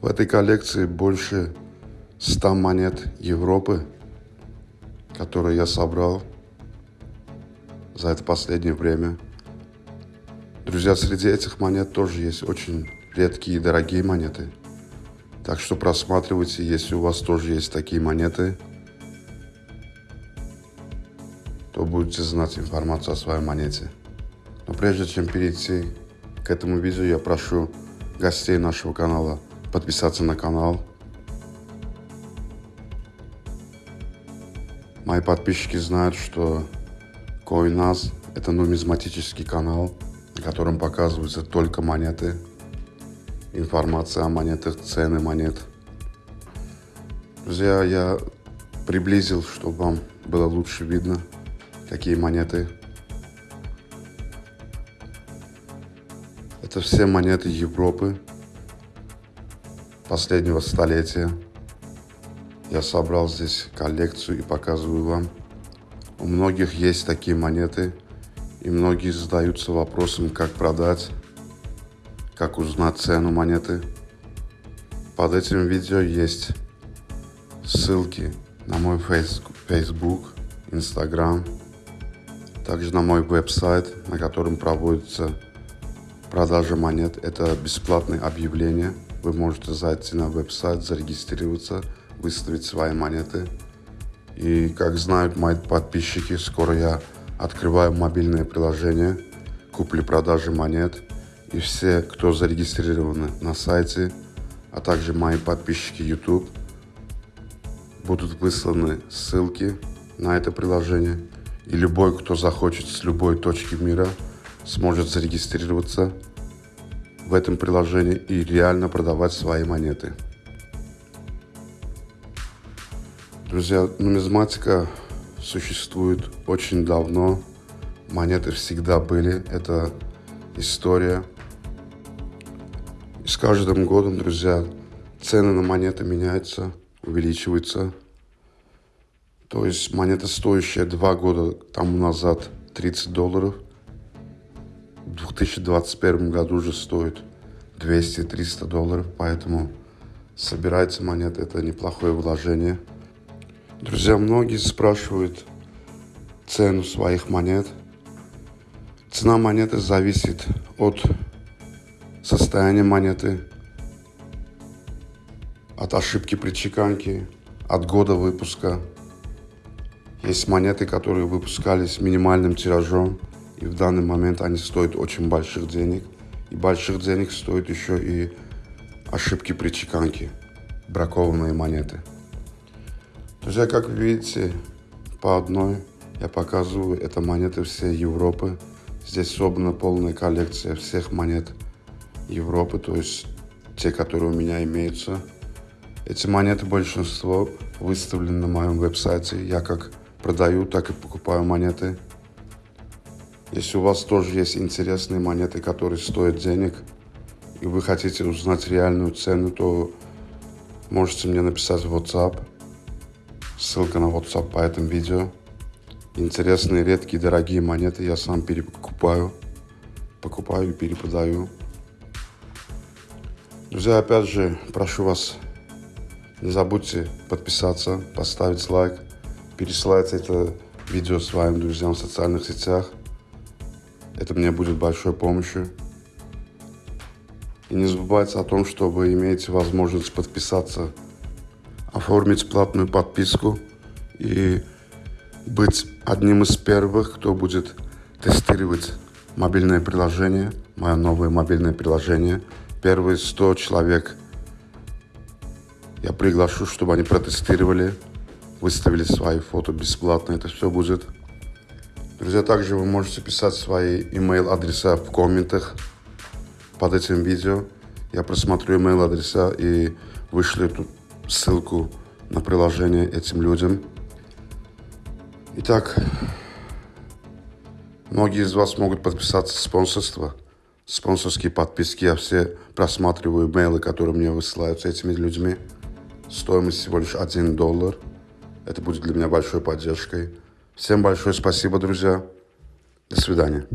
В этой коллекции больше 100 монет Европы, которые я собрал за это последнее время. Друзья, среди этих монет тоже есть очень редкие и дорогие монеты. Так что просматривайте, если у вас тоже есть такие монеты, то будете знать информацию о своей монете. Но прежде чем перейти к этому видео, я прошу гостей нашего канала – подписаться на канал. Мои подписчики знают, что CoinAs – это нумизматический канал, на котором показываются только монеты, информация о монетах, цены монет. Друзья, я приблизил, чтобы вам было лучше видно, какие монеты. Это все монеты Европы, последнего столетия. Я собрал здесь коллекцию и показываю вам. У многих есть такие монеты, и многие задаются вопросом, как продать, как узнать цену монеты. Под этим видео есть ссылки на мой Facebook, Instagram, также на мой веб-сайт, на котором проводится продажа монет. Это бесплатные объявления – вы можете зайти на веб-сайт, зарегистрироваться, выставить свои монеты. И как знают мои подписчики, скоро я открываю мобильное приложение купли-продажи монет. И все, кто зарегистрированы на сайте, а также мои подписчики YouTube, будут высланы ссылки на это приложение. И любой, кто захочет с любой точки мира, сможет зарегистрироваться в этом приложении и реально продавать свои монеты. Друзья, нумизматика существует очень давно. Монеты всегда были. Это история. И с каждым годом, друзья, цены на монеты меняются, увеличиваются. То есть монета, стоящая два года тому назад 30 долларов – в 2021 году уже стоит 200-300 долларов, поэтому собирать монеты это неплохое вложение. Друзья, многие спрашивают цену своих монет. Цена монеты зависит от состояния монеты, от ошибки при чеканке, от года выпуска. Есть монеты, которые выпускались минимальным тиражом – и в данный момент они стоят очень больших денег. И больших денег стоят еще и ошибки при чеканке, бракованные монеты. Друзья, как видите, по одной я показываю, это монеты всей Европы. Здесь собрана полная коллекция всех монет Европы, то есть те, которые у меня имеются. Эти монеты, большинство, выставлены на моем веб-сайте. Я как продаю, так и покупаю монеты. Если у вас тоже есть интересные монеты, которые стоят денег, и вы хотите узнать реальную цену, то можете мне написать в WhatsApp. Ссылка на WhatsApp по этому видео. Интересные, редкие, дорогие монеты я сам перекупаю. Покупаю и перепродаю. Друзья, опять же, прошу вас, не забудьте подписаться, поставить лайк, пересылать это видео своим друзьям в социальных сетях. Это мне будет большой помощью. И не забывайте о том, что вы имеете возможность подписаться, оформить платную подписку и быть одним из первых, кто будет тестировать мобильное приложение, мое новое мобильное приложение. Первые 100 человек я приглашу, чтобы они протестировали, выставили свои фото бесплатно. Это все будет Друзья, также вы можете писать свои email адреса в комментах под этим видео. Я просмотрю email адреса и вышлю эту ссылку на приложение этим людям. Итак, многие из вас могут подписаться в спонсорство, спонсорские подписки. Я все просматриваю имейлы, которые мне высылаются этими людьми. Стоимость всего лишь 1 доллар. Это будет для меня большой поддержкой. Всем большое спасибо, друзья. До свидания.